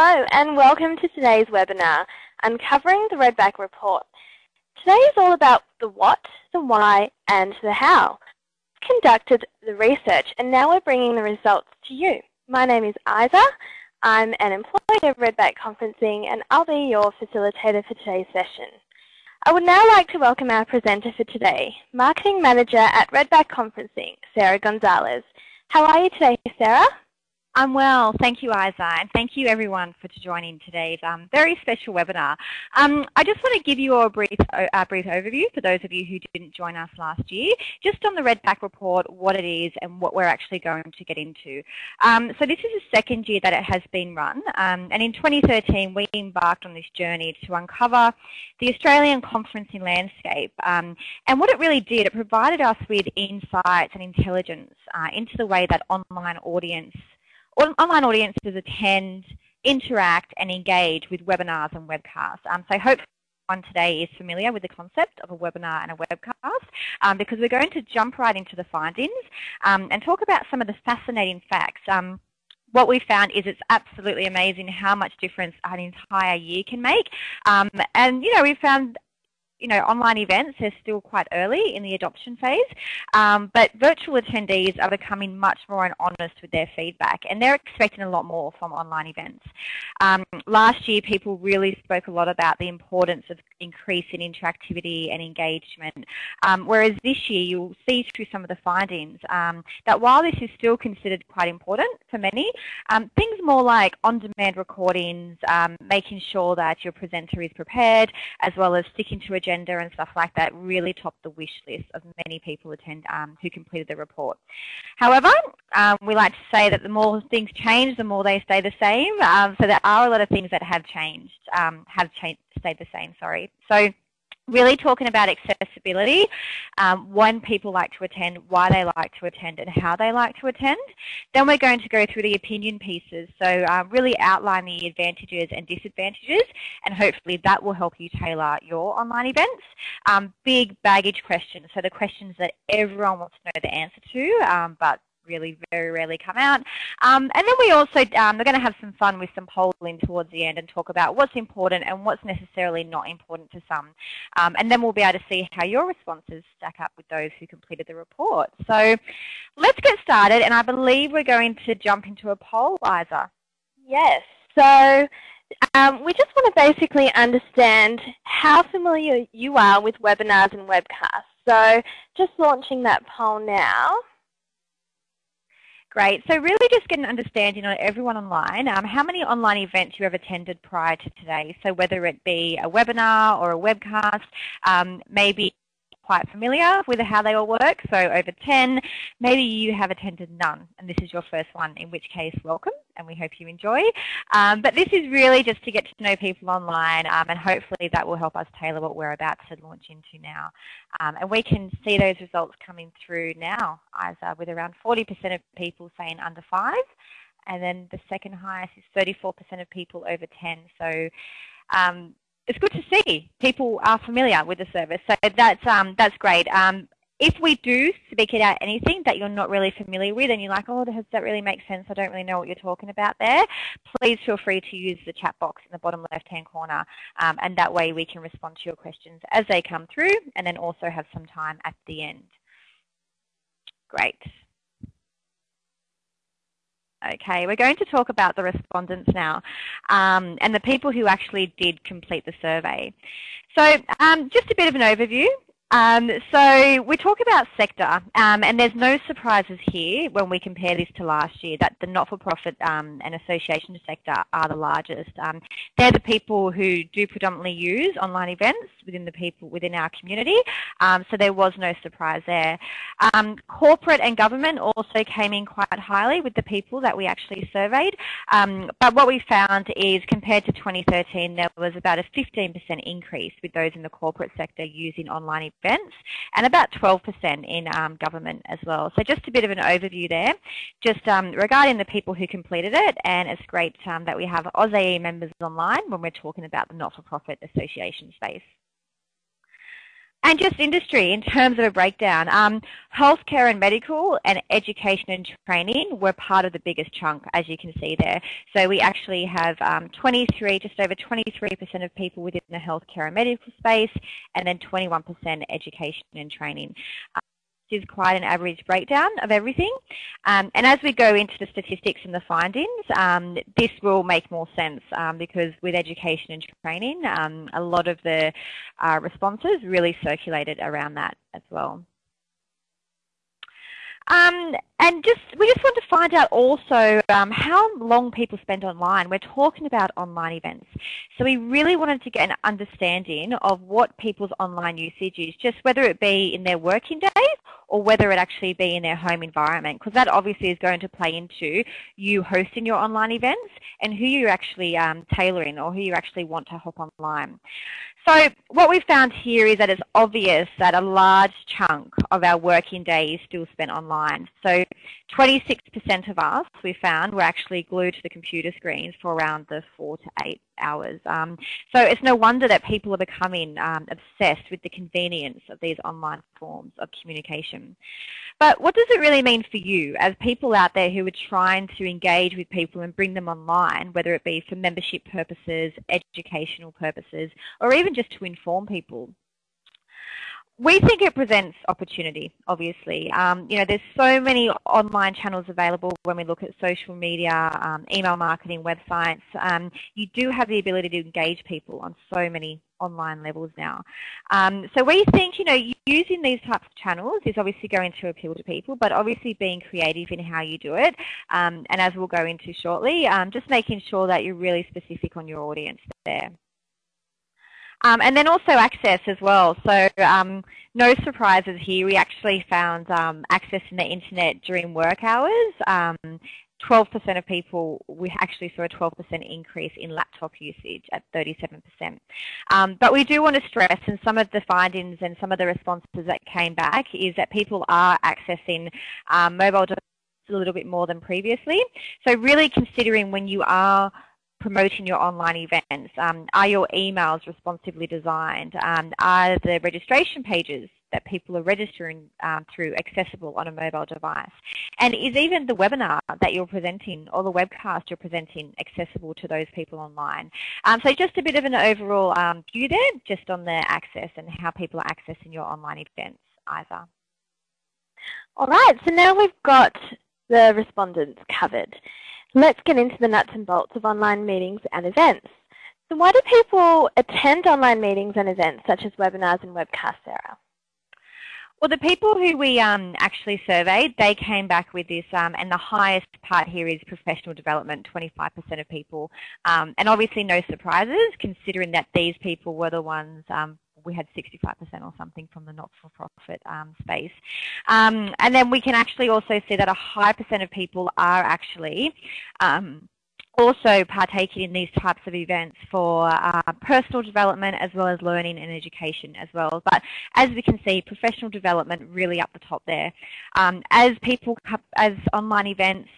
Hello and welcome to today's webinar, Uncovering the Redback Report. Today is all about the what, the why and the how. We've conducted the research and now we're bringing the results to you. My name is Isa. I'm an employee of Redback Conferencing and I'll be your facilitator for today's session. I would now like to welcome our presenter for today, Marketing Manager at Redback Conferencing, Sarah Gonzalez. How are you today, Sarah? I'm well, thank you Isa, and thank you everyone for joining today's um, very special webinar. Um, I just want to give you a brief, a brief overview for those of you who didn't join us last year, just on the Redback report, what it is and what we're actually going to get into. Um, so this is the second year that it has been run, um, and in 2013 we embarked on this journey to uncover the Australian conferencing landscape. Um, and what it really did, it provided us with insights and intelligence uh, into the way that online audience online audiences attend, interact and engage with webinars and webcasts. Um, so hopefully everyone today is familiar with the concept of a webinar and a webcast um, because we're going to jump right into the findings um, and talk about some of the fascinating facts. Um, what we found is it's absolutely amazing how much difference an entire year can make. Um, and, you know, we found you know, online events are still quite early in the adoption phase, um, but virtual attendees are becoming much more honest with their feedback, and they're expecting a lot more from online events. Um, last year, people really spoke a lot about the importance of increasing interactivity and engagement, um, whereas this year you'll see through some of the findings um, that while this is still considered quite important for many, um, things more like on-demand recordings, um, making sure that your presenter is prepared, as well as sticking to a agenda and stuff like that really topped the wish list of many people attend um, who completed the report. However, um, we like to say that the more things change, the more they stay the same. Um, so there are a lot of things that have changed, um, have stayed the same. Sorry. So really talking about accessibility, um, when people like to attend, why they like to attend and how they like to attend. Then we're going to go through the opinion pieces, so um, really outline the advantages and disadvantages and hopefully that will help you tailor your online events. Um, big baggage questions, so the questions that everyone wants to know the answer to um, but really very rarely come out. Um, and then we also, um, we're going to have some fun with some polling towards the end and talk about what's important and what's necessarily not important to some. Um, and then we'll be able to see how your responses stack up with those who completed the report. So let's get started and I believe we're going to jump into a poll, Isa. Yes. So um, we just want to basically understand how familiar you are with webinars and webcasts. So just launching that poll now. Great. So really just get an understanding on everyone online, um, how many online events you have attended prior to today. So whether it be a webinar or a webcast, um, maybe quite familiar with how they all work, so over 10. Maybe you have attended none and this is your first one, in which case welcome and we hope you enjoy. Um, but this is really just to get to know people online um, and hopefully that will help us tailor what we're about to launch into now. Um, and we can see those results coming through now, Isa, with around 40% of people saying under 5 and then the second highest is 34% of people over 10. So um, it's good to see people are familiar with the service. So that's um, that's great. Um, if we do speak about anything that you're not really familiar with and you're like, oh, does that really make sense? I don't really know what you're talking about there. Please feel free to use the chat box in the bottom left-hand corner um, and that way we can respond to your questions as they come through and then also have some time at the end. Great. Okay, we're going to talk about the respondents now um, and the people who actually did complete the survey. So um, just a bit of an overview. Um, so we talk about sector, um, and there's no surprises here when we compare this to last year that the not-for-profit um, and association sector are the largest. Um, they're the people who do predominantly use online events within the people within our community, um, so there was no surprise there. Um, corporate and government also came in quite highly with the people that we actually surveyed, but what we found is compared to 2013 there was about a 15% increase with those in the corporate sector using online events events and about 12% in um, government as well. So just a bit of an overview there just um, regarding the people who completed it and it's great um, that we have AusAE members online when we're talking about the not-for-profit association space. And just industry in terms of a breakdown. Um, healthcare and medical and education and training were part of the biggest chunk, as you can see there. So we actually have um, 23, just over 23% of people within the healthcare and medical space, and then 21% education and training is quite an average breakdown of everything. Um, and as we go into the statistics and the findings, um, this will make more sense um, because with education and training, um, a lot of the uh, responses really circulated around that as well. Um, and just we just want to find out also um, how long people spend online. We're talking about online events. So we really wanted to get an understanding of what people's online usage is, just whether it be in their working days or whether it actually be in their home environment, because that obviously is going to play into you hosting your online events and who you're actually um, tailoring or who you actually want to hop online. So what we've found here is that it's obvious that a large chunk of our working day is still spent online. So 26% of us, we found, were actually glued to the computer screens for around the four to eight hours. Um, so it's no wonder that people are becoming um, obsessed with the convenience of these online forms of communication. But what does it really mean for you as people out there who are trying to engage with people and bring them online, whether it be for membership purposes, educational purposes, or even just to inform people? We think it presents opportunity, obviously. Um, you know, there's so many online channels available when we look at social media, um, email marketing, websites. Um, you do have the ability to engage people on so many online levels now. Um, so we think, you know, using these types of channels is obviously going to appeal to people, but obviously being creative in how you do it, um, and as we'll go into shortly, um, just making sure that you're really specific on your audience there. Um, and then also access as well. So um, no surprises here. We actually found um, accessing the internet during work hours. 12% um, of people, we actually saw a 12% increase in laptop usage at 37%. Um, but we do want to stress, and some of the findings and some of the responses that came back is that people are accessing um, mobile devices a little bit more than previously. So really considering when you are promoting your online events? Um, are your emails responsively designed? Um, are the registration pages that people are registering um, through accessible on a mobile device? And is even the webinar that you're presenting or the webcast you're presenting accessible to those people online? Um, so just a bit of an overall um, view there just on the access and how people are accessing your online events, either. All right, so now we've got the respondents covered. Let's get into the nuts and bolts of online meetings and events. So why do people attend online meetings and events such as webinars and webcasts, Sarah? Well, the people who we um, actually surveyed, they came back with this, um, and the highest part here is professional development, 25% of people. Um, and obviously no surprises, considering that these people were the ones um, we had 65% or something from the not-for-profit um, space. Um, and then we can actually also see that a high percent of people are actually um, also partaking in these types of events for uh, personal development as well as learning and education as well. But as we can see, professional development really up the top there. Um, as people, as online events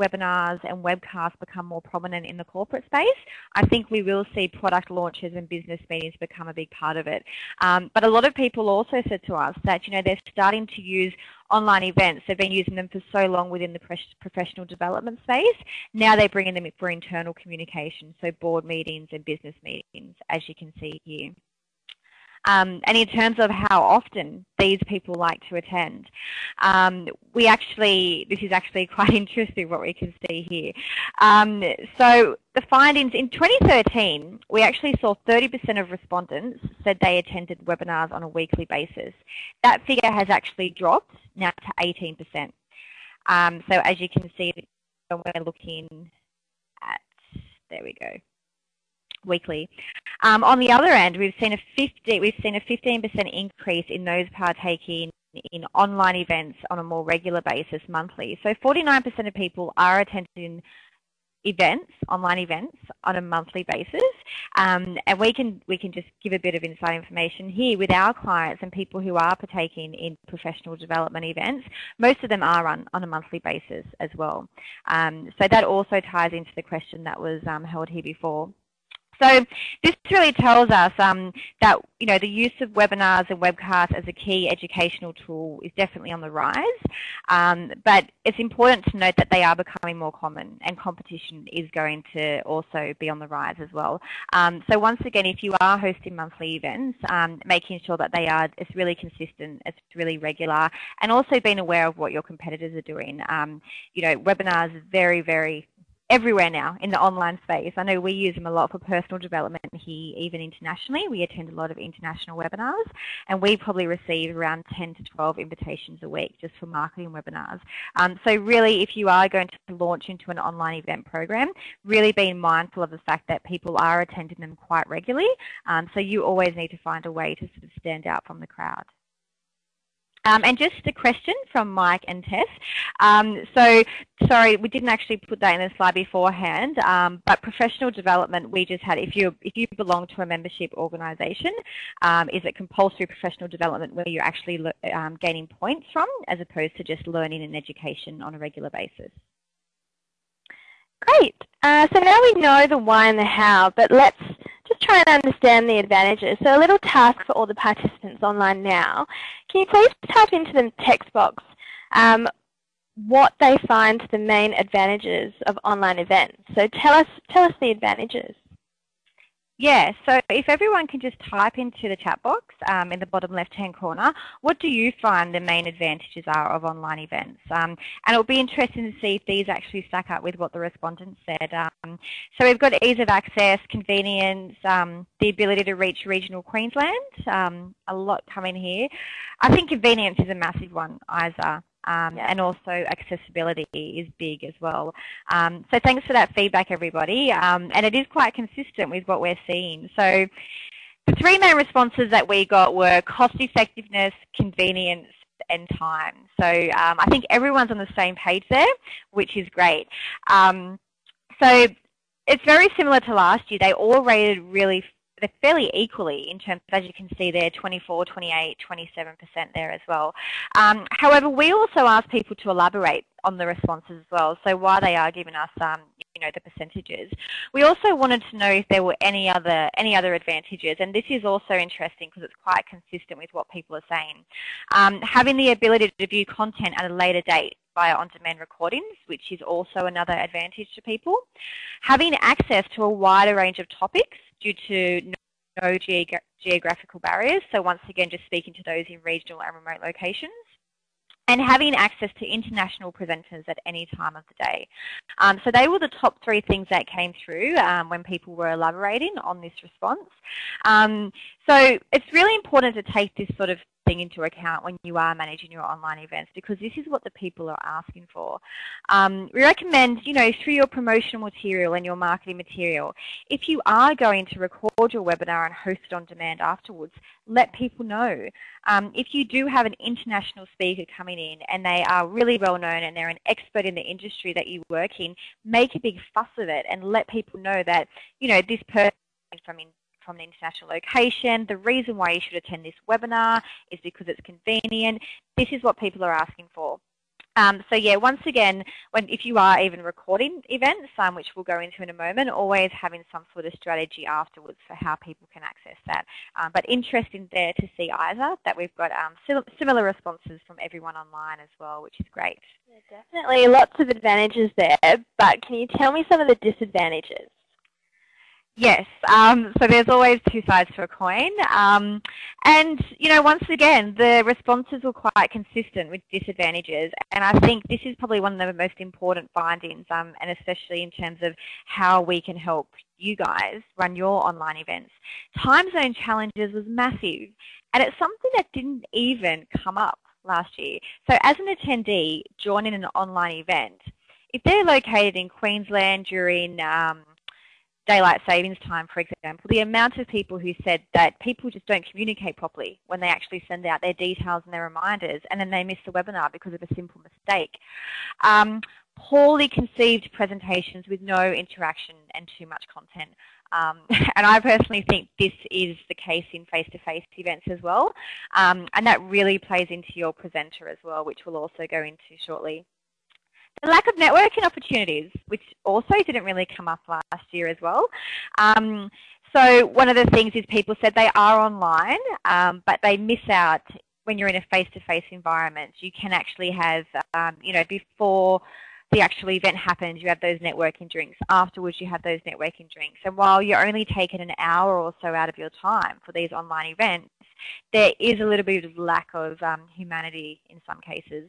webinars and webcasts become more prominent in the corporate space, I think we will see product launches and business meetings become a big part of it. Um, but a lot of people also said to us that, you know, they're starting to use online events. They've been using them for so long within the professional development space. Now they're bringing them for internal communication, so board meetings and business meetings, as you can see here. Um, and in terms of how often these people like to attend, um, we actually, this is actually quite interesting what we can see here. Um, so the findings in 2013, we actually saw 30% of respondents said they attended webinars on a weekly basis. That figure has actually dropped now to 18%. Um, so as you can see, we're looking at, there we go, weekly. Um, on the other end, we've seen a 50, we've seen a 15% increase in those partaking in online events on a more regular basis monthly. So 49% of people are attending events, online events, on a monthly basis. Um, and we can we can just give a bit of inside information here with our clients and people who are partaking in professional development events. Most of them are on, on a monthly basis as well. Um, so that also ties into the question that was um, held here before So this really tells us um, that you know the use of webinars and webcasts as a key educational tool is definitely on the rise, um, but it's important to note that they are becoming more common and competition is going to also be on the rise as well. Um, so once again, if you are hosting monthly events, um, making sure that they are it's really consistent, it's really regular, and also being aware of what your competitors are doing. Um, you know, webinars are very very everywhere now in the online space. I know we use them a lot for personal development here, even internationally. We attend a lot of international webinars, and we probably receive around 10 to 12 invitations a week just for marketing webinars. Um, so really, if you are going to launch into an online event program, really being mindful of the fact that people are attending them quite regularly. Um, so you always need to find a way to sort of stand out from the crowd. Um, and just a question from Mike and Tess. Um, so, sorry, we didn't actually put that in the slide beforehand, um, but professional development, we just had, if you if you belong to a membership organisation, um, is it compulsory professional development where you're actually um, gaining points from as opposed to just learning and education on a regular basis? Great. Uh, so now we know the why and the how, but let's just try and understand the advantages. So a little task for all the participants online now. Can you please type into the text box um, what they find the main advantages of online events? So tell us, tell us the advantages. Yeah, so if everyone can just type into the chat box um, in the bottom left-hand corner, what do you find the main advantages are of online events? Um, and it'll be interesting to see if these actually stack up with what the respondents said. Um, so we've got ease of access, convenience, um, the ability to reach regional Queensland, um, a lot coming here. I think convenience is a massive one, Isa. Um, yeah. and also accessibility is big as well. Um, so thanks for that feedback, everybody. Um, and it is quite consistent with what we're seeing. So the three main responses that we got were cost effectiveness, convenience, and time. So um, I think everyone's on the same page there, which is great. Um, so it's very similar to last year. They all rated really they're fairly equally in terms of, as you can see there, 24, 28, 27% there as well. Um, however, we also asked people to elaborate on the responses as well, so why they are giving us um, you know, the percentages. We also wanted to know if there were any other, any other advantages, and this is also interesting because it's quite consistent with what people are saying. Um, having the ability to view content at a later date via on-demand recordings, which is also another advantage to people. Having access to a wider range of topics due to no geogra geographical barriers, so once again just speaking to those in regional and remote locations and having access to international presenters at any time of the day. Um, so they were the top three things that came through um, when people were elaborating on this response. Um, so it's really important to take this sort of thing into account when you are managing your online events because this is what the people are asking for. Um, we recommend, you know, through your promotional material and your marketing material, if you are going to record your webinar and host it on demand afterwards, let people know. Um, if you do have an international speaker coming in and they are really well known and they're an expert in the industry that you work in, make a big fuss of it and let people know that, you know, this person from from an international location. The reason why you should attend this webinar is because it's convenient. This is what people are asking for. Um, so yeah, once again, when if you are even recording events, um, which we'll go into in a moment, always having some sort of strategy afterwards for how people can access that. Um, but interesting there to see either that we've got um, similar responses from everyone online as well, which is great. Yeah, definitely lots of advantages there, but can you tell me some of the disadvantages? Yes, um, so there's always two sides to a coin. Um, and, you know, once again, the responses were quite consistent with disadvantages. And I think this is probably one of the most important findings, um, and especially in terms of how we can help you guys run your online events. Time zone challenges was massive, and it's something that didn't even come up last year. So as an attendee joining an online event, if they're located in Queensland during um, daylight savings time, for example, the amount of people who said that people just don't communicate properly when they actually send out their details and their reminders and then they miss the webinar because of a simple mistake. Um, poorly conceived presentations with no interaction and too much content. Um, and I personally think this is the case in face-to-face -face events as well. Um, and that really plays into your presenter as well, which we'll also go into shortly. The lack of networking opportunities, which also didn't really come up last year as well. Um, so one of the things is people said they are online, um, but they miss out when you're in a face-to-face -face environment. You can actually have, um, you know, before the actual event happens, you have those networking drinks. Afterwards, you have those networking drinks. And while you're only taking an hour or so out of your time for these online events, there is a little bit of lack of um, humanity in some cases.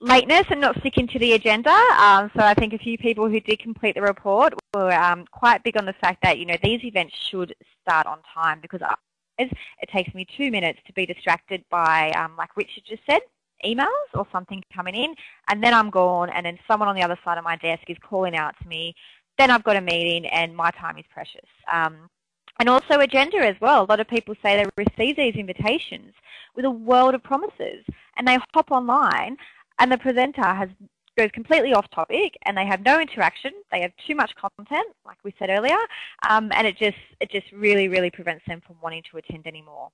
Lateness and not sticking to the agenda. Um, so I think a few people who did complete the report were um, quite big on the fact that you know these events should start on time because it takes me two minutes to be distracted by, um, like Richard just said, emails or something coming in, and then I'm gone, and then someone on the other side of my desk is calling out to me. Then I've got a meeting, and my time is precious. Um, and also agenda as well. A lot of people say they receive these invitations with a world of promises, and they hop online, and the presenter has goes completely off topic and they have no interaction. They have too much content, like we said earlier, um, and it just it just really really prevents them from wanting to attend anymore.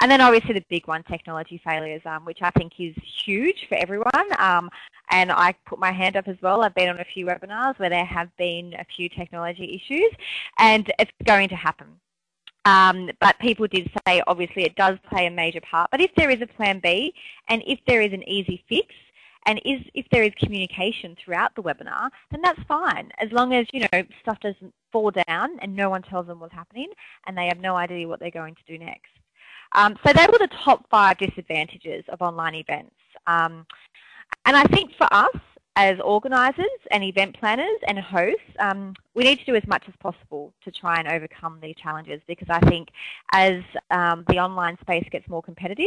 And then obviously the big one, technology failures, um, which I think is huge for everyone. Um, and I put my hand up as well. I've been on a few webinars where there have been a few technology issues, and it's going to happen. Um, but people did say obviously it does play a major part. But if there is a plan B and if there is an easy fix, and is, if there is communication throughout the webinar, then that's fine, as long as you know stuff doesn't fall down and no one tells them what's happening and they have no idea what they're going to do next. Um, so they were the top five disadvantages of online events. Um, and I think for us, as organisers and event planners and hosts, um, we need to do as much as possible to try and overcome these challenges because I think as um, the online space gets more competitive,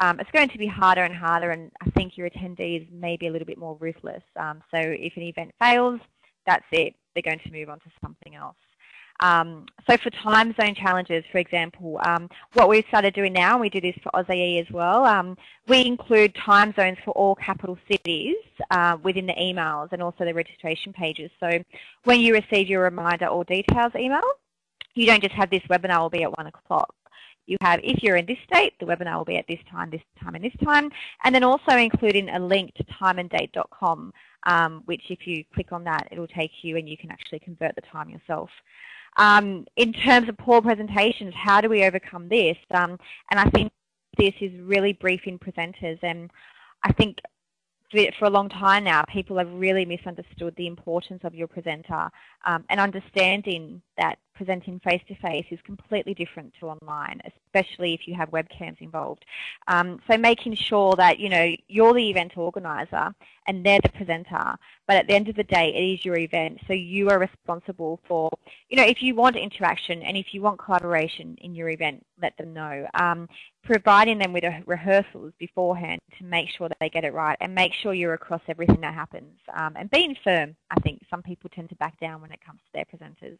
um, it's going to be harder and harder and I think your attendees may be a little bit more ruthless. Um, so if an event fails, that's it. They're going to move on to something else. Um, so for time zone challenges, for example, um, what we've started doing now, and we do this for AusAE as well, um, we include time zones for all capital cities uh, within the emails and also the registration pages. So when you receive your reminder or details email, you don't just have this webinar will be at 1 o'clock. You have, if you're in this state, the webinar will be at this time, this time, and this time, and then also including a link to timeanddate.com, um, which if you click on that, it will take you and you can actually convert the time yourself. Um, in terms of poor presentations, how do we overcome this? Um, and I think this is really briefing presenters and I think for a long time now, people have really misunderstood the importance of your presenter um, and understanding that presenting face-to-face -face is completely different to online, especially if you have webcams involved. Um, so making sure that, you know, you're the event organizer and they're the presenter, but at the end of the day, it is your event, so you are responsible for, you know, if you want interaction and if you want collaboration in your event, let them know. Um, providing them with rehearsals beforehand to make sure that they get it right and make sure you're across everything that happens. Um, and being firm, I think some people tend to back down when it comes to their presenters.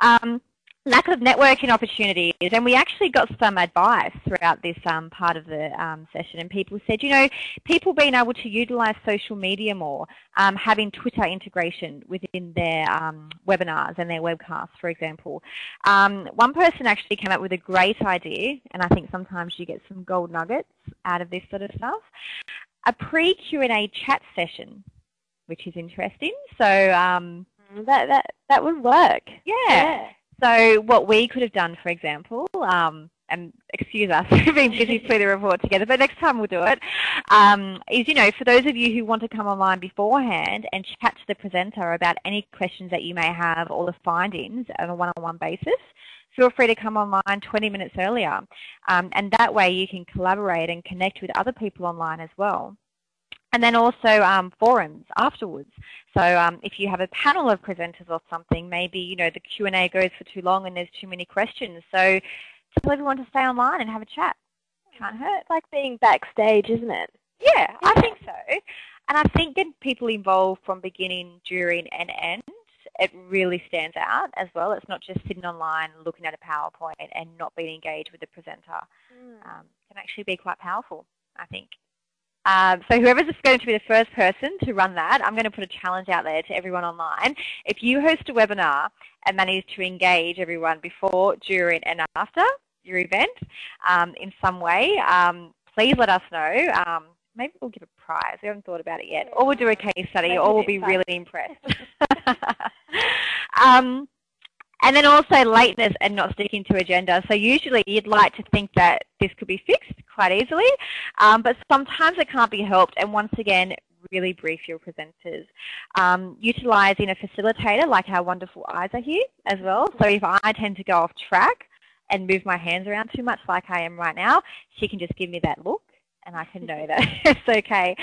Um, lack of networking opportunities. And we actually got some advice throughout this um, part of the um, session. And people said you know people being able to utilize social media more um, having Twitter integration within their um, webinars and their webcasts for example. Um, one person actually came up with a great idea and I think sometimes you get some gold nuggets out of this sort of stuff a pre-Q&A chat session which is interesting. So um, that that that would work. Yeah. yeah. So what we could have done, for example, um, and excuse us for being busy putting the report together, but next time we'll do it. Um, is, you know, for those of you who want to come online beforehand and chat to the presenter about any questions that you may have or the findings on a one-on-one -on -one basis, feel free to come online 20 minutes earlier. Um, and that way you can collaborate and connect with other people online as well and then also um, forums afterwards. So um, if you have a panel of presenters or something, maybe you know the Q&A goes for too long and there's too many questions. So tell everyone to stay online and have a chat. Can't hurt. It's like being backstage, isn't it? Yeah, I think so. And I think getting people involved from beginning, during, and end, it really stands out as well. It's not just sitting online looking at a PowerPoint and not being engaged with the presenter. Mm. Um, can actually be quite powerful, I think. Um, so whoever's is going to be the first person to run that, I'm going to put a challenge out there to everyone online. If you host a webinar and manage to engage everyone before, during and after your event um, in some way, um, please let us know. Um, maybe we'll give a prize. We haven't thought about it yet. Or we'll do a case study, or we'll be really impressed. and then also lateness and not sticking to agenda. So usually you'd like to think that this could be fixed quite easily, um, but sometimes it can't be helped. And once again, really brief your presenters. Um, utilising a facilitator like our wonderful Isa here as well. So if I tend to go off track and move my hands around too much like I am right now, she can just give me that look and I can know that it's okay.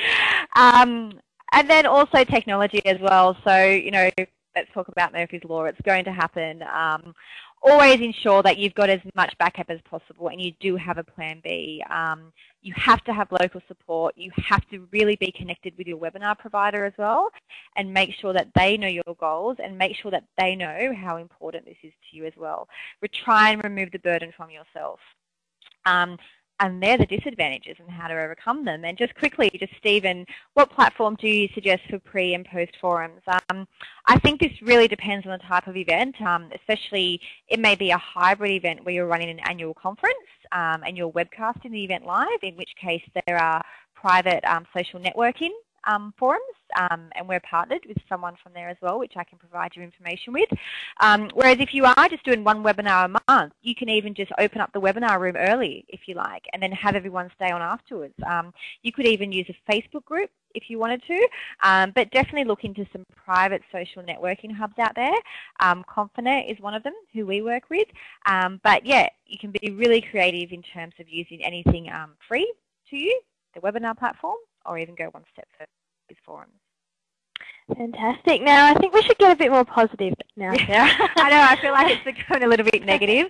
Um, and then also technology as well. So, you know, let's talk about Murphy's Law. It's going to happen. Um, always ensure that you've got as much backup as possible and you do have a plan B. Um, you have to have local support. You have to really be connected with your webinar provider as well and make sure that they know your goals and make sure that they know how important this is to you as well. We try and remove the burden from yourself. Um, and they're the disadvantages and how to overcome them. And just quickly, just Stephen, what platform do you suggest for pre and post forums? Um, I think this really depends on the type of event, um, especially it may be a hybrid event where you're running an annual conference um, and you're webcasting the event live, in which case there are private um, social networking um, forums, um, and we're partnered with someone from there as well, which I can provide you information with. Um, whereas if you are just doing one webinar a month, you can even just open up the webinar room early if you like, and then have everyone stay on afterwards. Um, you could even use a Facebook group if you wanted to, um, but definitely look into some private social networking hubs out there. Um, Confinet is one of them who we work with. Um, but yeah, you can be really creative in terms of using anything free to you, the webinar platform, or even go one step further with forums. Fantastic. Now, I think we should get a bit more positive now, Sarah. I know, I feel like it's becoming a little bit negative.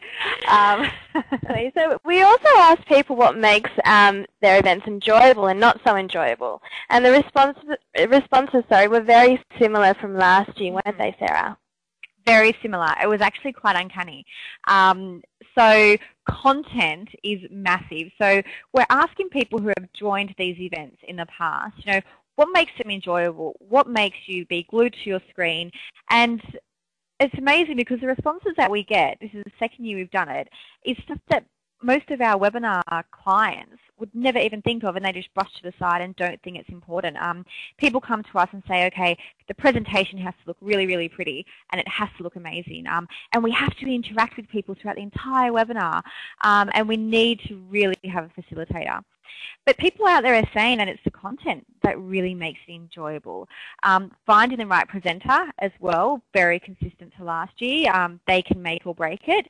Um, so we also asked people what makes um, their events enjoyable and not so enjoyable. And the response, responses sorry, were very similar from last year, weren't they, Sarah? Very similar. It was actually quite uncanny. Um, so content is massive. So we're asking people who have joined these events in the past, you know, what makes them enjoyable? What makes you be glued to your screen? And it's amazing because the responses that we get, this is the second year we've done it, is stuff that most of our webinar clients would never even think of and they just brush to the side and don't think it's important. Um, people come to us and say, okay, the presentation has to look really, really pretty and it has to look amazing. Um, and we have to interact with people throughout the entire webinar um, and we need to really have a facilitator. But people out there are saying that it's the content that really makes it enjoyable. Um, finding the right presenter as well, very consistent to last year. Um, they can make or break it.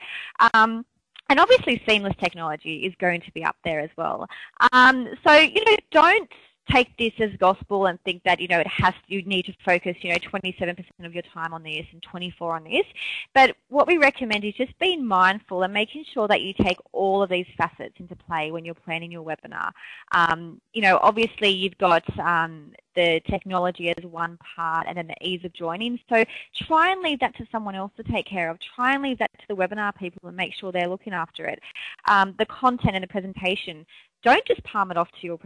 Um, and obviously seamless technology is going to be up there as well. Um, so, you know, don't take this as gospel and think that you know it has you need to focus you know 27% of your time on this and 24 on this. But what we recommend is just being mindful and making sure that you take all of these facets into play when you're planning your webinar. Um, you know obviously you've got um, the technology as one part and then the ease of joining. So try and leave that to someone else to take care of. Try and leave that to the webinar people and make sure they're looking after it. Um, the content and the presentation don't just palm it off to your,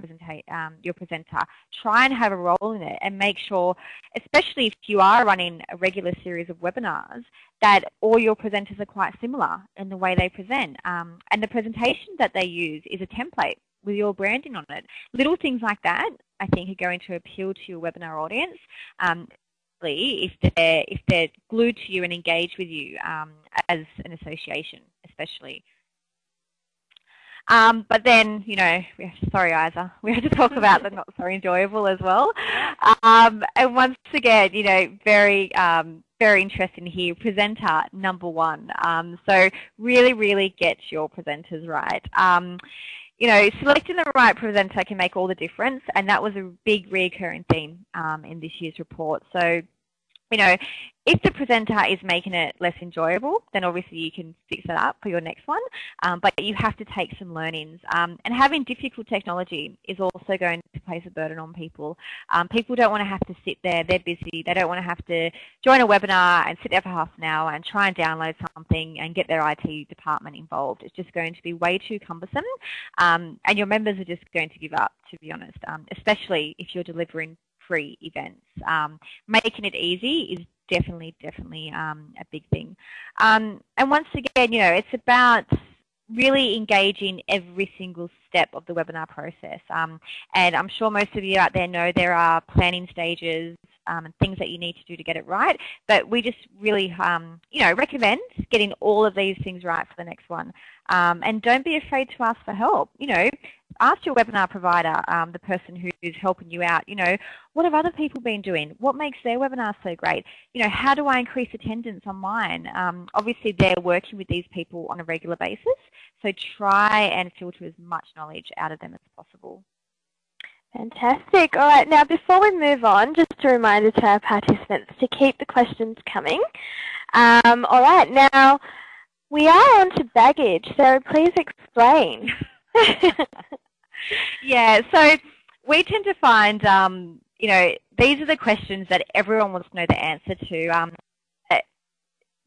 um, your presenter. Try and have a role in it and make sure, especially if you are running a regular series of webinars, that all your presenters are quite similar in the way they present. Um, and the presentation that they use is a template with your branding on it. Little things like that, I think, are going to appeal to your webinar audience. Um, if they're if they're glued to you and engaged with you um, as an association, especially. Um, but then, you know, sorry, Isa, we have to talk about the not so enjoyable as well. Um, and once again, you know, very, um, very interesting here, presenter number one. Um, so really, really get your presenters right. Um, you know, selecting the right presenter can make all the difference, and that was a big recurring theme um, in this year's report. So you know, if the presenter is making it less enjoyable, then obviously you can fix it up for your next one, um, but you have to take some learnings. Um, and having difficult technology is also going to place a burden on people. Um, people don't want to have to sit there, they're busy, they don't want to have to join a webinar and sit there for half an hour and try and download something and get their IT department involved. It's just going to be way too cumbersome um, and your members are just going to give up, to be honest, um, especially if you're delivering free events. Um, making it easy is definitely, definitely um, a big thing. Um, and once again, you know, it's about really engaging every single step of the webinar process. Um, and I'm sure most of you out there know there are planning stages um, and things that you need to do to get it right. But we just really, um, you know, recommend getting all of these things right for the next one. Um, and don't be afraid to ask for help. You know, ask your webinar provider, um, the person who's helping you out, you know, what have other people been doing? What makes their webinar so great? You know, how do I increase attendance on mine? Um, obviously, they're working with these people on a regular basis, so try and filter as much knowledge out of them as possible. Fantastic. All right, now before we move on, just a reminder to our participants to keep the questions coming. Um, all right, now we are on to baggage, so please explain. yeah, so we tend to find, um, you know, these are the questions that everyone wants to know the answer to. Um,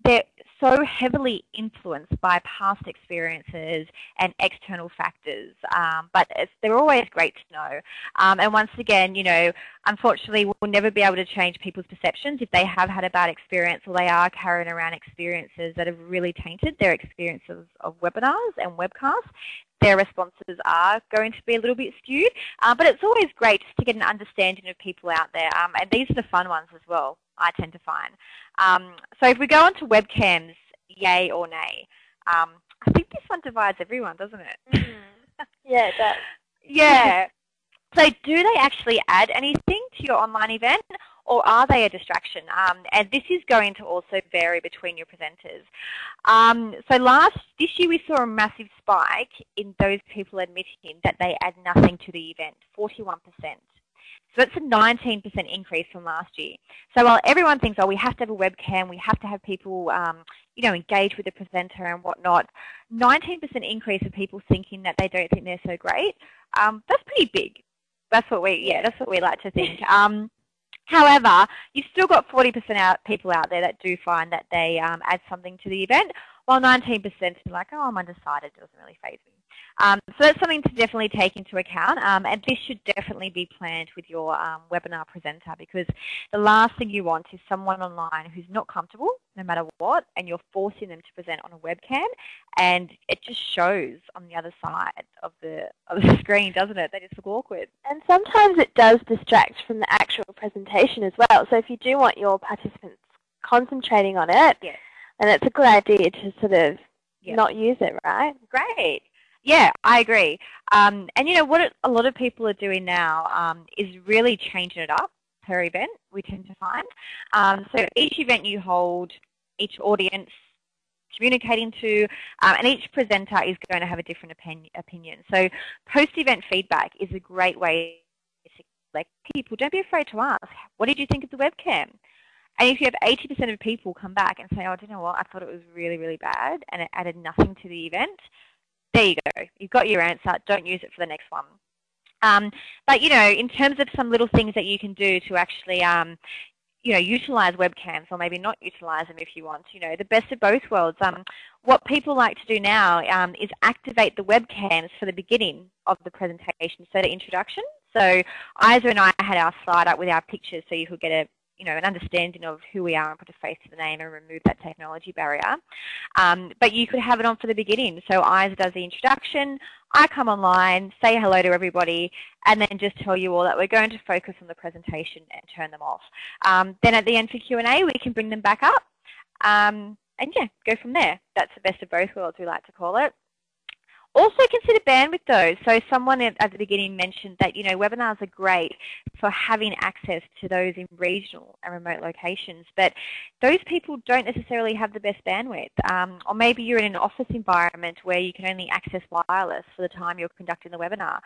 they're so heavily influenced by past experiences and external factors, um, but they're always great to know. Um, and once again, you know, unfortunately, we'll never be able to change people's perceptions if they have had a bad experience or they are carrying around experiences that have really tainted their experiences of webinars and webcasts their responses are going to be a little bit skewed. Uh, but it's always great just to get an understanding of people out there. Um, and these are the fun ones as well. I tend to find. Um, so if we go on to webcams, yay or nay, um, I think this one divides everyone, doesn't it? Mm. yeah, it does. yeah. So do they actually add anything to your online event or are they a distraction? Um, and this is going to also vary between your presenters. Um, so last this year we saw a massive spike in those people admitting that they add nothing to the event, 41%. So that's a 19% increase from last year. So while everyone thinks, oh, we have to have a webcam, we have to have people, um, you know, engage with the presenter and whatnot, 19% increase of people thinking that they don't think they're so great, um, that's pretty big. That's what we, yeah, that's what we like to think. Um, however, you've still got 40% out, people out there that do find that they um, add something to the event, while 19% are like, oh, I'm undecided, it doesn't really phase me. Um, so that's something to definitely take into account um, and this should definitely be planned with your um, webinar presenter because the last thing you want is someone online who's not comfortable no matter what and you're forcing them to present on a webcam and it just shows on the other side of the, of the screen, doesn't it? They just look awkward. And sometimes it does distract from the actual presentation as well. So if you do want your participants concentrating on it, yes. then it's a good idea to sort of not use it, right? Great. Yeah, I agree. Um, and you know what a lot of people are doing now um, is really changing it up per event, we tend to find. Um, so each event you hold, each audience communicating to, um, and each presenter is going to have a different opinion. So post-event feedback is a great way to like people, don't be afraid to ask, what did you think of the webcam? And if you have 80% of people come back and say, oh, do you know what, I thought it was really, really bad and it added nothing to the event, there you go. You've got your answer. Don't use it for the next one. Um, but, you know, in terms of some little things that you can do to actually, um, you know, utilize webcams or maybe not utilize them if you want, you know, the best of both worlds. Um, what people like to do now um, is activate the webcams for the beginning of the presentation, so the introduction. So Isa and I had our slide up with our pictures so you could get a you know, an understanding of who we are and put a face to the name and remove that technology barrier. Um, but you could have it on for the beginning. So Isa does the introduction, I come online, say hello to everybody, and then just tell you all that we're going to focus on the presentation and turn them off. Um, then at the end for Q&A, we can bring them back up. Um, and yeah, go from there. That's the best of both worlds, we like to call it. Also consider bandwidth though. So someone at the beginning mentioned that, you know, webinars are great for having access to those in regional and remote locations, but those people don't necessarily have the best bandwidth. Um, or maybe you're in an office environment where you can only access wireless for the time you're conducting the webinar.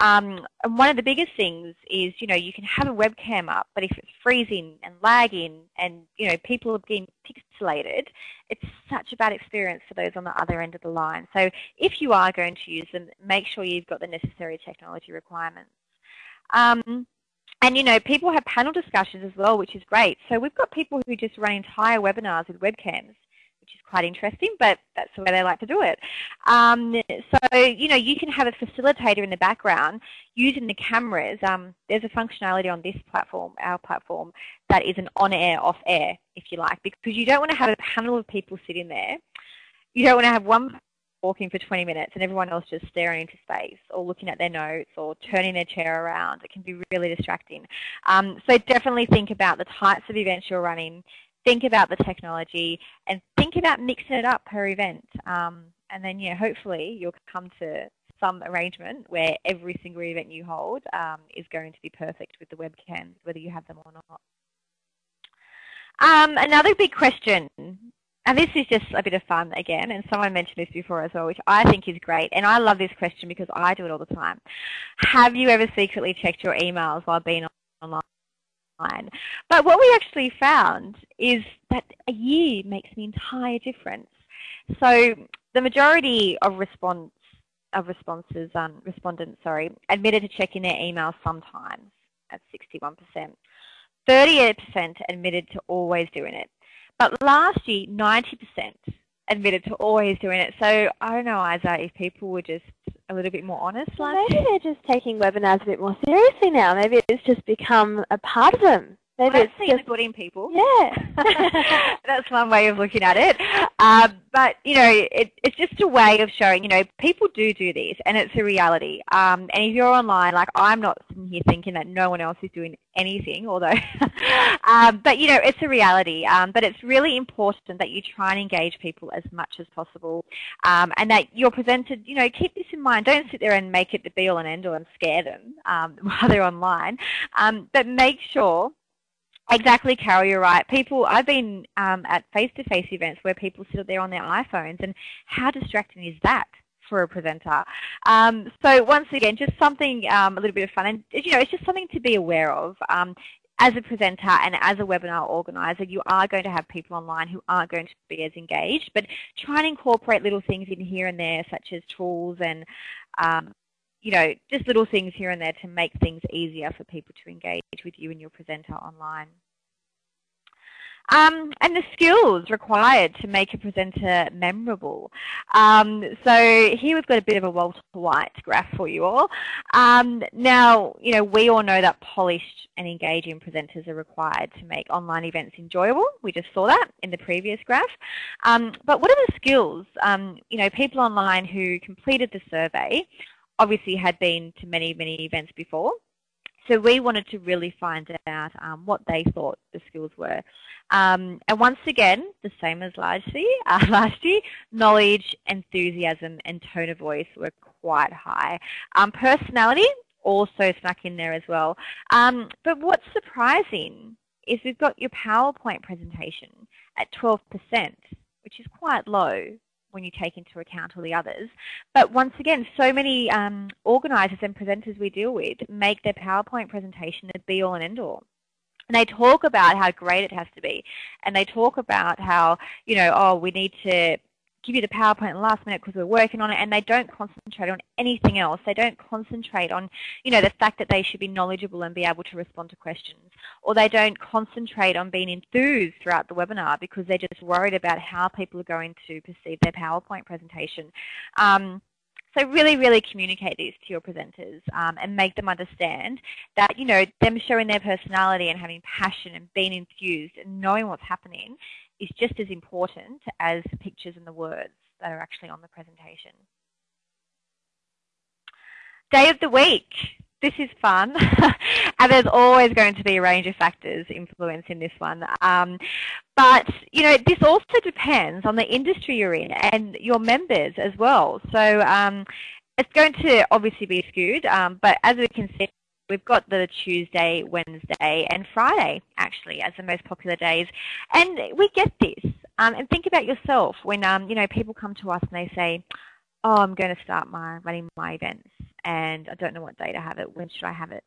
Um, and one of the biggest things is, you know, you can have a webcam up, but if it's freezing and lagging and, you know, people are being pixelated, it's such a bad experience for those on the other end of the line. So if you are going to use them, make sure you've got the necessary technology requirements. Um, and you know, people have panel discussions as well, which is great. So we've got people who just run entire webinars with webcams which is quite interesting, but that's the way they like to do it. Um, so, you know, you can have a facilitator in the background using the cameras. Um, there's a functionality on this platform, our platform, that is an on-air, off-air, if you like, because you don't want to have a panel of people sitting there. You don't want to have one talking for 20 minutes and everyone else just staring into space or looking at their notes or turning their chair around. It can be really distracting. Um, so definitely think about the types of events you're running, think about the technology, and think about mixing it up per event. Um, and then, yeah, hopefully you'll come to some arrangement where every single event you hold um, is going to be perfect with the webcams, whether you have them or not. Um, another big question and this is just a bit of fun again, and someone mentioned this before as well, which I think is great. And I love this question because I do it all the time. Have you ever secretly checked your emails while being online? But what we actually found is that a year makes an entire difference. So the majority of response of responses, um, respondents, sorry, admitted to checking their emails sometimes at 61%. 38% admitted to always doing it. But last year, 90% admitted to always doing it. So I don't know, Isa, if people were just a little bit more honest well, Maybe they're just taking webinars a bit more seriously now. Maybe it's just become a part of them. Maybe well, it's just people. Yeah, that's one way of looking at it. Um, but you know, it, it's just a way of showing. You know, people do do this, and it's a reality. Um, and if you're online, like I'm not sitting here thinking that no one else is doing anything, although, um, but you know, it's a reality. Um, but it's really important that you try and engage people as much as possible, um, and that you're presented. You know, keep this in mind. Don't sit there and make it the be all and end all and scare them um, while they're online. Um, but make sure Exactly, Carol, you're right. People, I've been um, at face-to-face -face events where people sit there on their iPhones, and how distracting is that for a presenter? Um, so once again, just something um, a little bit of fun, and you know, it's just something to be aware of. Um, as a presenter and as a webinar organizer, you are going to have people online who aren't going to be as engaged, but try and incorporate little things in here and there, such as tools and um, you know, just little things here and there to make things easier for people to engage with you and your presenter online. Um, and the skills required to make a presenter memorable. Um, so here we've got a bit of a Walter White graph for you all. Um, now, you know, we all know that polished and engaging presenters are required to make online events enjoyable. We just saw that in the previous graph. Um, but what are the skills? Um, you know, people online who completed the survey obviously had been to many, many events before. So we wanted to really find out um, what they thought the skills were. Um, and once again, the same as year, uh, last year, knowledge, enthusiasm, and tone of voice were quite high. Um, personality also snuck in there as well. Um, but what's surprising is we've got your PowerPoint presentation at 12%, which is quite low when you take into account all the others. But once again, so many um, organisers and presenters we deal with make their PowerPoint presentation a be-all and end-all. And they talk about how great it has to be. And they talk about how, you know, oh, we need to give you the PowerPoint last minute because we're working on it and they don't concentrate on anything else. They don't concentrate on, you know, the fact that they should be knowledgeable and be able to respond to questions. Or they don't concentrate on being enthused throughout the webinar because they're just worried about how people are going to perceive their PowerPoint presentation. Um, so really, really communicate these to your presenters um, and make them understand that, you know, them showing their personality and having passion and being enthused and knowing what's happening is just as important as the pictures and the words that are actually on the presentation. Day of the week. This is fun. and there's always going to be a range of factors influencing this one. Um, but, you know, this also depends on the industry you're in and your members as well. So um, it's going to obviously be skewed, um, but as we can see, We've got the Tuesday, Wednesday and Friday actually as the most popular days. And we get this. Um, and think about yourself when um, you know people come to us and they say, oh, I'm going to start my running my events and I don't know what day to have it. When should I have it?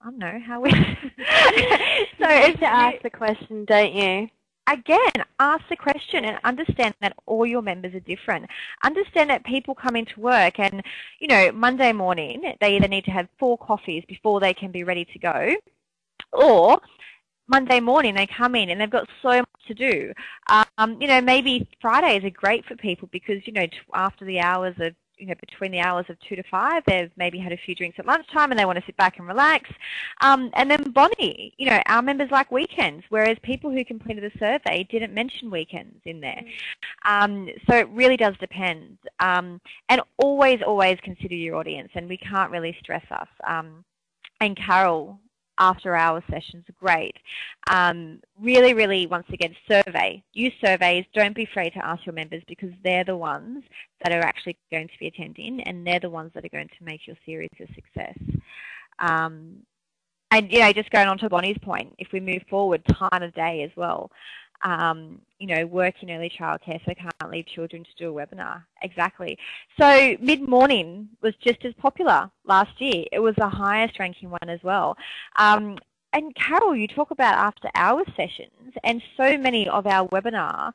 I don't know how we. so it's to ask the question, don't you? Again, ask the question and understand that all your members are different. Understand that people come into work and, you know, Monday morning they either need to have four coffees before they can be ready to go or Monday morning they come in and they've got so much to do. Um, you know, maybe Fridays are great for people because, you know, after the hours of you know, between the hours of 2 to 5. They've maybe had a few drinks at lunchtime and they want to sit back and relax. Um, and then Bonnie, you know, our members like weekends, whereas people who completed the survey didn't mention weekends in there. Mm. Um, so it really does depend. Um, and always, always consider your audience, and we can't really stress us. Um, and Carol after hour sessions are great. Um, really, really, once again, survey. Use surveys. Don't be afraid to ask your members because they're the ones that are actually going to be attending and they're the ones that are going to make your series a success. Um, and, you know, just going on to Bonnie's point, if we move forward, time of day as well um, you know, work in early childcare, so can't leave children to do a webinar. Exactly. So mid-morning was just as popular last year. It was the highest ranking one as well. Um, and Carol, you talk about after hours sessions, and so many of our webinar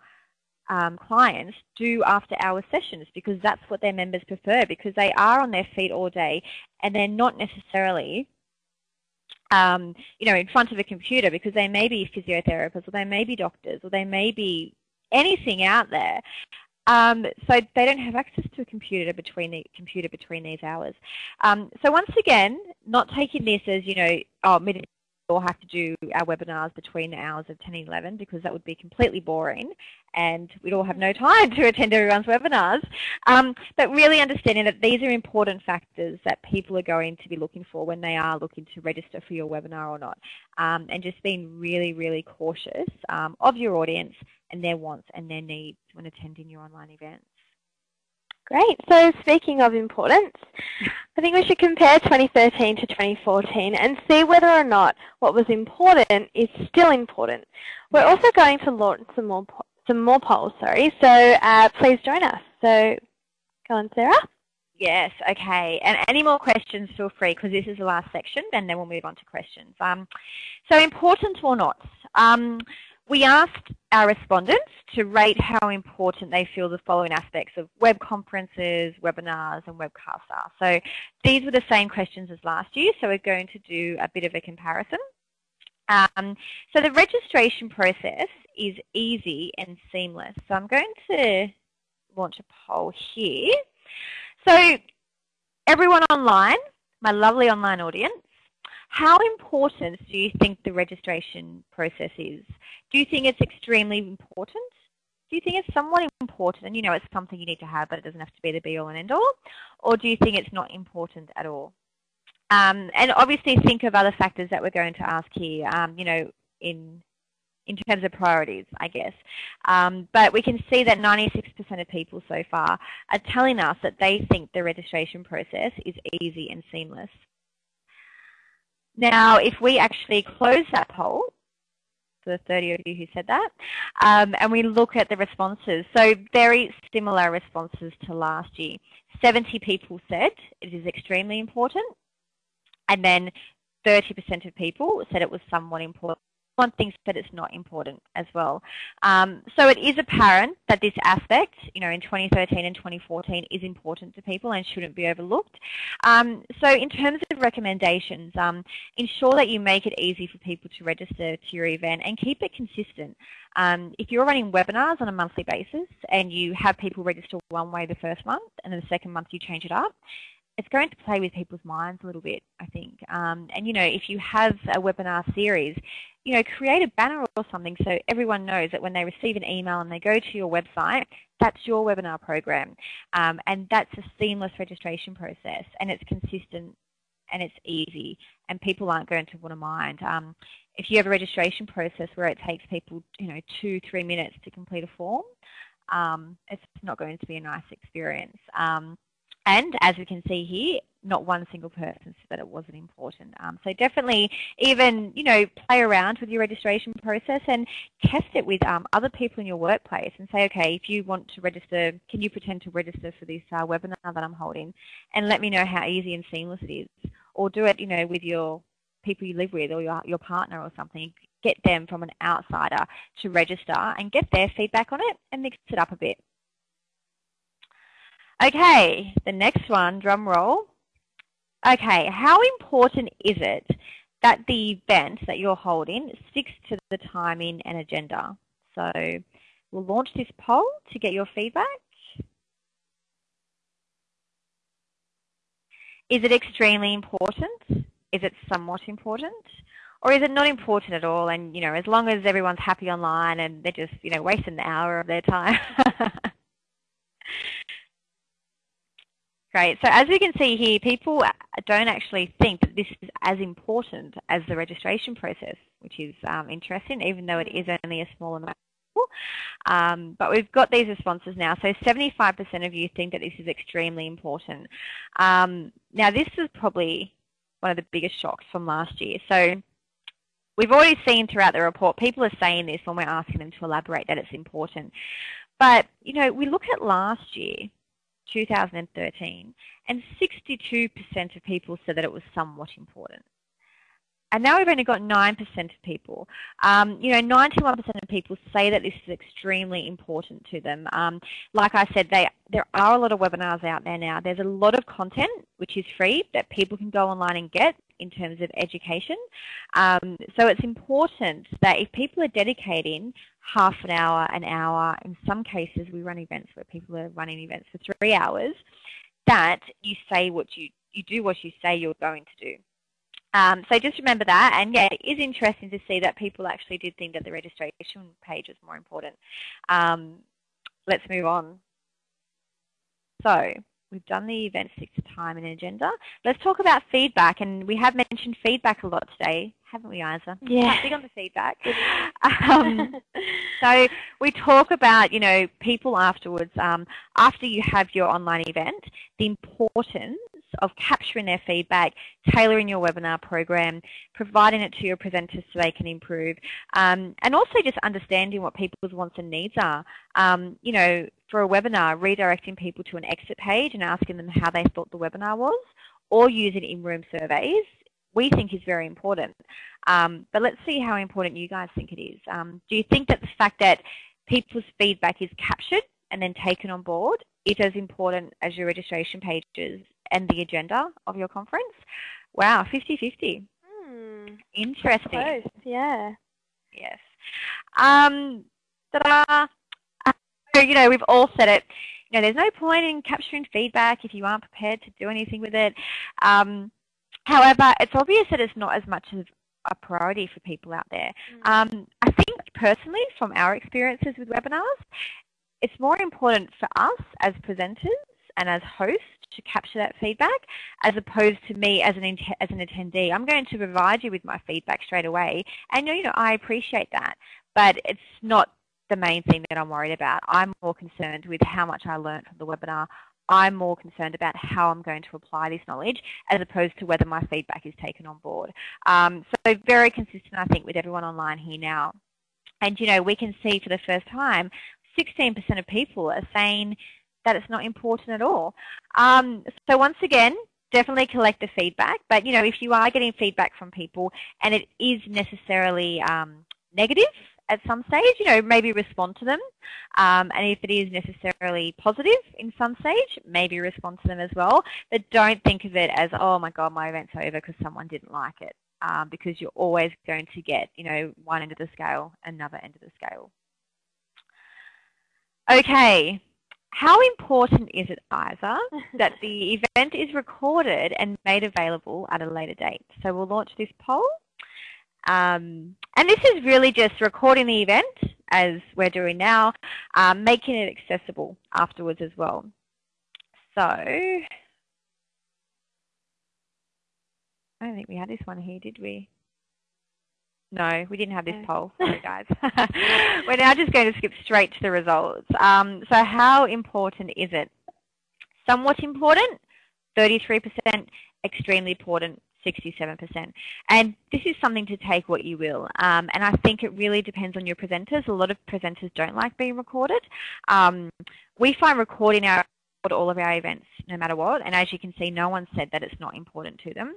um, clients do after hours sessions because that's what their members prefer because they are on their feet all day and they're not necessarily um, you know, in front of a computer because they may be physiotherapists or they may be doctors or they may be anything out there. Um, so they don't have access to a computer between the computer between these hours. Um, so once again, not taking this as you know, oh, all have to do our webinars between the hours of 10 and 11 because that would be completely boring and we'd all have no time to attend everyone's webinars. Um, but really understanding that these are important factors that people are going to be looking for when they are looking to register for your webinar or not. Um, and just being really, really cautious um, of your audience and their wants and their needs when attending your online events. Great. So speaking of importance, I think we should compare 2013 to 2014 and see whether or not what was important is still important. We're also going to launch some more some more polls. Sorry. So uh, please join us. So go on, Sarah. Yes, okay. And any more questions, feel free, because this is the last section, and then we'll move on to questions. Um, so important or not? Um, we asked our respondents to rate how important they feel the following aspects of web conferences, webinars and webcasts are. So these were the same questions as last year, so we're going to do a bit of a comparison. Um, so the registration process is easy and seamless. So I'm going to launch a poll here. So everyone online, my lovely online audience, how important do you think the registration process is? Do you think it's extremely important? Do you think it's somewhat important and you know it's something you need to have but it doesn't have to be the be all and end all? Or do you think it's not important at all? Um, and obviously think of other factors that we're going to ask here, um, you know, in in terms of priorities, I guess. Um, but we can see that 96% of people so far are telling us that they think the registration process is easy and seamless. Now, if we actually close that poll, the 30 of you who said that, um, and we look at the responses, so very similar responses to last year. 70 people said it is extremely important, and then 30% of people said it was somewhat important one thinks that it's not important as well. Um, so it is apparent that this aspect, you know, in 2013 and 2014 is important to people and shouldn't be overlooked. Um, so in terms of recommendations, um, ensure that you make it easy for people to register to your event and keep it consistent. Um, if you're running webinars on a monthly basis and you have people register one way the first month and then the second month you change it up, it's going to play with people's minds a little bit, I think. Um, and you know, if you have a webinar series, you know, create a banner or something so everyone knows that when they receive an email and they go to your website, that's your webinar program. Um, and that's a seamless registration process and it's consistent and it's easy and people aren't going to want to mind. Um, if you have a registration process where it takes people, you know, two, three minutes to complete a form, um, it's not going to be a nice experience. Um, and as we can see here, not one single person said that it wasn't important. Um, so definitely even, you know, play around with your registration process and test it with um, other people in your workplace and say, okay, if you want to register, can you pretend to register for this uh, webinar that I'm holding? And let me know how easy and seamless it is. Or do it, you know, with your people you live with or your, your partner or something. Get them from an outsider to register and get their feedback on it and mix it up a bit. Okay, the next one, drum roll. Okay, how important is it that the event that you're holding sticks to the timing and agenda? So we'll launch this poll to get your feedback. Is it extremely important? Is it somewhat important? Or is it not important at all and, you know, as long as everyone's happy online and they're just, you know, wasting an hour of their time? Great. So as we can see here, people don't actually think that this is as important as the registration process, which is um, interesting, even though it is only a small amount. Um, but we've got these responses now. So 75% of you think that this is extremely important. Um, now this is probably one of the biggest shocks from last year. So we've already seen throughout the report, people are saying this when we're asking them to elaborate that it's important. But, you know, we look at last year, 2013, and 62% of people said that it was somewhat important. And now we've only got 9% of people. Um, you know, 91% of people say that this is extremely important to them. Um, like I said, they, there are a lot of webinars out there now. There's a lot of content which is free that people can go online and get in terms of education. Um, so it's important that if people are dedicating half an hour, an hour, in some cases we run events where people are running events for three hours, that you say what you, you do what you say you're going to do. Um, so just remember that, and yeah, it is interesting to see that people actually did think that the registration page was more important. Um, let's move on. So we've done the event six time and agenda. Let's talk about feedback, and we have mentioned feedback a lot today, haven't we, Isa? Yeah. Big on the feedback. um, so we talk about, you know, people afterwards, um, after you have your online event, the importance of capturing their feedback, tailoring your webinar program, providing it to your presenters so they can improve, um, and also just understanding what people's wants and needs are. Um, you know, for a webinar, redirecting people to an exit page and asking them how they thought the webinar was, or using in-room surveys we think is very important. Um, but let's see how important you guys think it is. Um, do you think that the fact that people's feedback is captured and then taken on board is as important as your registration pages and the agenda of your conference? Wow, 50-50. Hmm. Interesting. Close, yeah. Yes. Um, ta-da! So, you know, we've all said it. You know, there's no point in capturing feedback if you aren't prepared to do anything with it. Um, however, it's obvious that it's not as much of a priority for people out there. Mm. Um, I think personally, from our experiences with webinars, it's more important for us as presenters and as hosts to capture that feedback as opposed to me as an, as an attendee. I'm going to provide you with my feedback straight away and you know I appreciate that but it's not the main thing that I'm worried about. I'm more concerned with how much I learned from the webinar. I'm more concerned about how I'm going to apply this knowledge as opposed to whether my feedback is taken on board. Um, so very consistent I think with everyone online here now. And you know we can see for the first time 16% of people are saying that it's not important at all. Um, so once again, definitely collect the feedback. But you know, if you are getting feedback from people and it is necessarily um, negative at some stage, you know, maybe respond to them. Um, and if it is necessarily positive in some stage, maybe respond to them as well. But don't think of it as, oh my God, my event's over because someone didn't like it. Um, because you're always going to get, you know, one end of the scale, another end of the scale. Okay, how important is it, Isa, that the event is recorded and made available at a later date? So we'll launch this poll. Um, and this is really just recording the event, as we're doing now, um, making it accessible afterwards as well. So, I don't think we had this one here, did we? No, we didn't have this poll. Sorry, guys. We're now just going to skip straight to the results. Um, so how important is it? Somewhat important, 33%, extremely important, 67%. And this is something to take what you will. Um, and I think it really depends on your presenters. A lot of presenters don't like being recorded. Um, we find recording our all of our events no matter what. And as you can see, no one said that it's not important to them.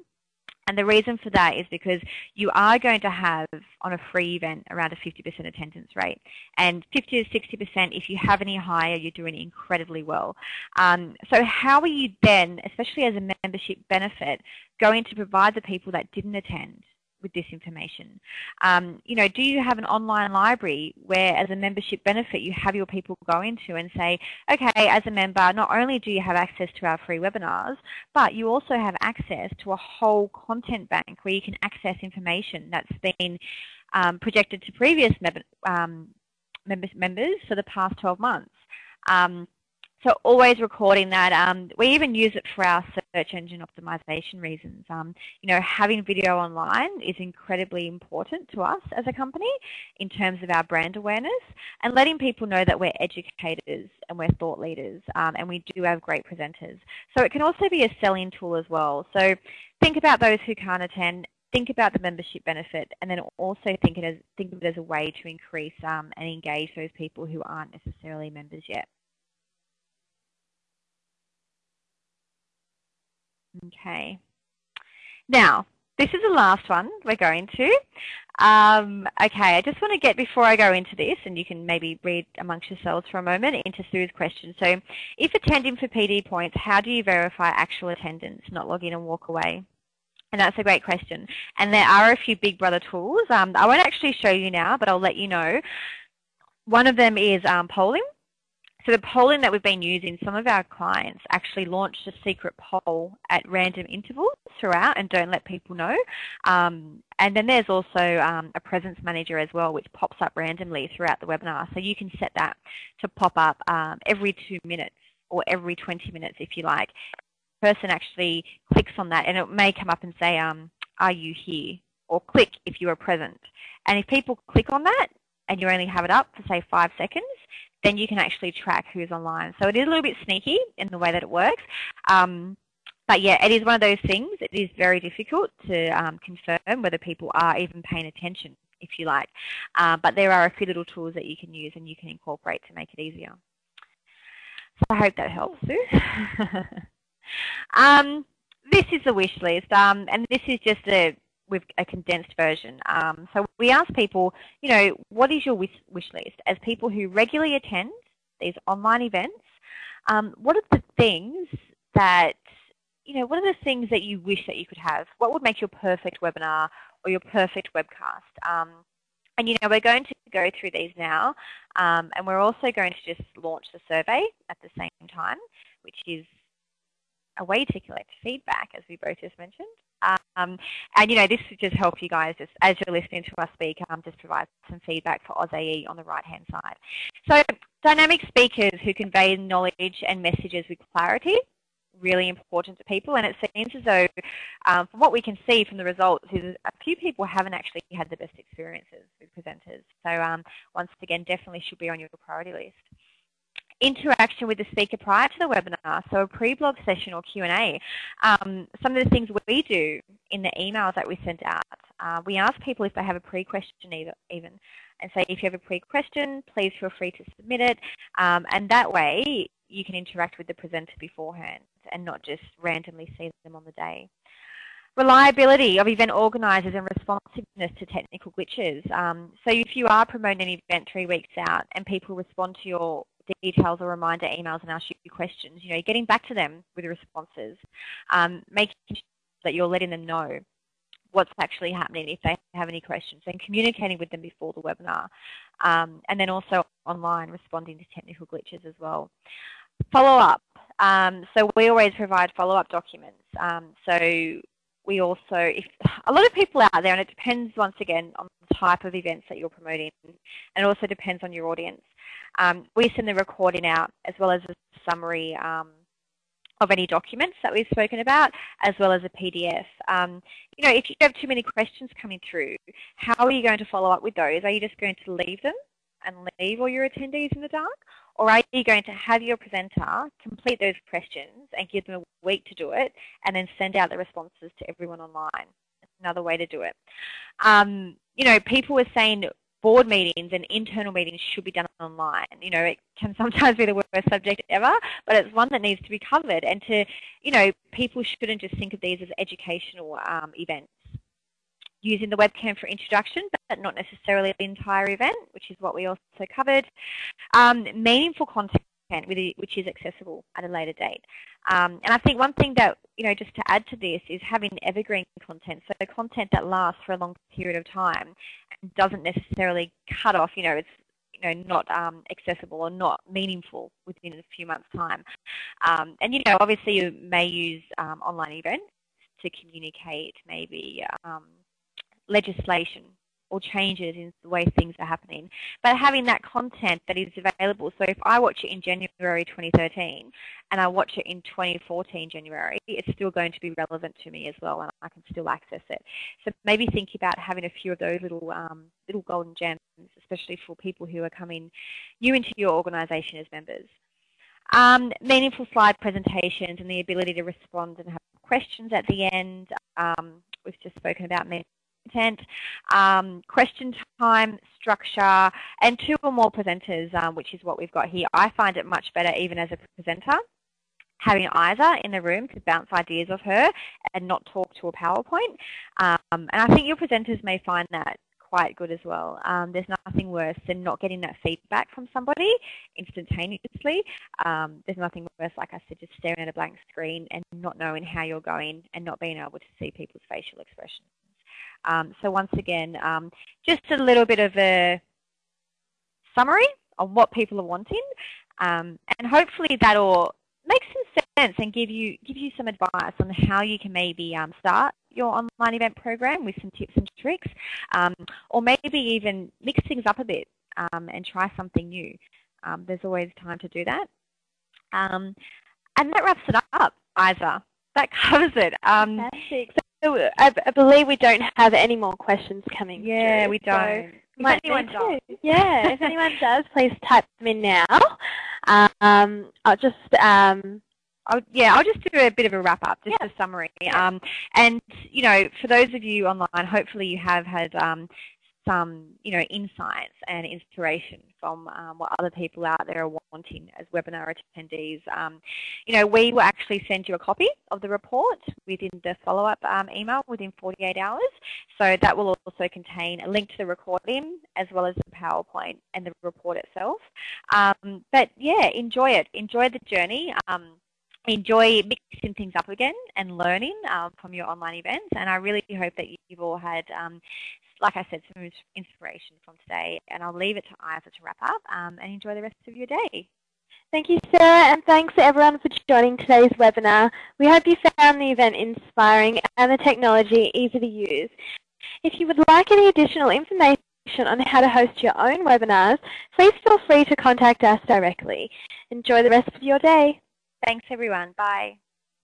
And the reason for that is because you are going to have on a free event around a 50% attendance rate. And 50 to 60% if you have any higher, you're doing incredibly well. Um, so how are you then, especially as a membership benefit, going to provide the people that didn't attend with this information? Um, you know, do you have an online library where as a membership benefit you have your people go into and say, okay, as a member, not only do you have access to our free webinars, but you also have access to a whole content bank where you can access information that's been um, projected to previous um, members, members for the past 12 months. Um, so always recording that. Um, we even use it for our search engine optimization reasons. Um, you know, having video online is incredibly important to us as a company in terms of our brand awareness and letting people know that we're educators and we're thought leaders um, and we do have great presenters. So it can also be a selling tool as well. So think about those who can't attend think about the membership benefit and then also think, it as, think of it as a way to increase um, and engage those people who aren't necessarily members yet. Okay. Now, this is the last one we're going to. Um, okay, I just want to get, before I go into this, and you can maybe read amongst yourselves for a moment, into Sue's question. So, if attending for PD points, how do you verify actual attendance, not log in and walk away? And that's a great question. And there are a few Big Brother tools. Um, I won't actually show you now, but I'll let you know. One of them is um, polling. So the polling that we've been using, some of our clients actually launched a secret poll at random intervals throughout and don't let people know. Um, and then there's also um, a presence manager as well, which pops up randomly throughout the webinar. So you can set that to pop up um, every two minutes or every 20 minutes if you like. The person actually clicks on that and it may come up and say, um, are you here? Or click if you are present. And if people click on that and you only have it up for say five seconds, then you can actually track who's online. So it is a little bit sneaky in the way that it works. Um, but yeah, it is one of those things. It is very difficult to um, confirm whether people are even paying attention, if you like. Uh, but there are a few little tools that you can use and you can incorporate to make it easier. So I hope that helps, Sue. um, this is the wish list, um, and this is just a with a condensed version. Um, so we ask people, you know, what is your wish, wish list? As people who regularly attend these online events, um, what are the things that, you know, what are the things that you wish that you could have? What would make your perfect webinar or your perfect webcast? Um, and, you know, we're going to go through these now, um, and we're also going to just launch the survey at the same time, which is a way to collect feedback, as we both just mentioned. Um, and you know, this would just help you guys, just, as you're listening to us speak, um, just provide some feedback for AusAE on the right-hand side. So dynamic speakers who convey knowledge and messages with clarity, really important to people. And it seems as though, um, from what we can see from the results, is a few people haven't actually had the best experiences with presenters. So um, once again, definitely should be on your priority list interaction with the speaker prior to the webinar, so a pre-blog session or Q&A. Um, some of the things we do in the emails that we send out, uh, we ask people if they have a pre-question even, and say if you have a pre-question, please feel free to submit it, um, and that way you can interact with the presenter beforehand and not just randomly see them on the day. Reliability of event organisers and responsiveness to technical glitches. Um, so if you are promoting an event three weeks out and people respond to your details or reminder emails and ask you questions, you know, getting back to them with responses, um, making sure that you're letting them know what's actually happening if they have any questions and communicating with them before the webinar. Um, and then also online responding to technical glitches as well. Follow up. Um, so we always provide follow-up documents. Um, so we also, if a lot of people out there, and it depends once again on the type of events that you're promoting, and it also depends on your audience. Um, we send the recording out as well as a summary um, of any documents that we've spoken about, as well as a PDF. Um, you know, if you have too many questions coming through, how are you going to follow up with those? Are you just going to leave them and leave all your attendees in the dark? Or are you going to have your presenter complete those questions and give them a week to do it and then send out the responses to everyone online? Another way to do it. Um, you know, people were saying board meetings and internal meetings should be done online. You know, it can sometimes be the worst subject ever, but it's one that needs to be covered. And to, you know, people shouldn't just think of these as educational um, events. Using the webcam for introduction, but not necessarily the entire event, which is what we also covered. Um, meaningful content which is accessible at a later date. Um, and I think one thing that, you know, just to add to this is having evergreen content, so content that lasts for a long period of time doesn't necessarily cut off, you know, it's you know, not um, accessible or not meaningful within a few months' time. Um, and, you know, obviously you may use um, online events to communicate maybe um, legislation or changes in the way things are happening. But having that content that is available, so if I watch it in January 2013 and I watch it in 2014 January, it's still going to be relevant to me as well and I can still access it. So maybe think about having a few of those little, um, little golden gems, especially for people who are coming new into your organisation as members. Um, meaningful slide presentations and the ability to respond and have questions at the end. Um, we've just spoken about content, um, question time, structure, and two or more presenters, um, which is what we've got here. I find it much better even as a presenter having Isa in the room to bounce ideas off her and not talk to a PowerPoint. Um, and I think your presenters may find that quite good as well. Um, there's nothing worse than not getting that feedback from somebody instantaneously. Um, there's nothing worse, like I said, just staring at a blank screen and not knowing how you're going and not being able to see people's facial expressions. Um, so once again, um, just a little bit of a summary of what people are wanting, um, and hopefully that'll make some sense and give you give you some advice on how you can maybe um, start your online event program with some tips and tricks, um, or maybe even mix things up a bit um, and try something new. there's always time to do that. and that wraps it up, Isa. That covers it. Fantastic. So I, I, believe we don't have any more questions coming Yeah, through, we don't. So might anyone does. Yeah, if anyone does, please type them in now. Um, I'll just um, I'll, yeah, I'll just do a bit of a wrap up, just yeah. a summary. Um, and you know, for those of you online, hopefully you have had um, some, you know, insights and inspiration from um, what other people out there are wanting as webinar attendees. Um, you know, we will actually send you a copy of the report within the follow-up um, email within 48 hours. So that will also contain a link to the recording as well as the PowerPoint and the report itself. Um, but yeah, enjoy it. Enjoy the journey um, enjoy mixing things up again and learning um, from your online events. And I really hope that you've all had um, like I said, some inspiration from today. And I'll leave it to Isa to wrap up um, and enjoy the rest of your day. Thank you, Sarah, and thanks to everyone for joining today's webinar. We hope you found the event inspiring and the technology easy to use. If you would like any additional information on how to host your own webinars, please feel free to contact us directly. Enjoy the rest of your day. Thanks, everyone. Bye.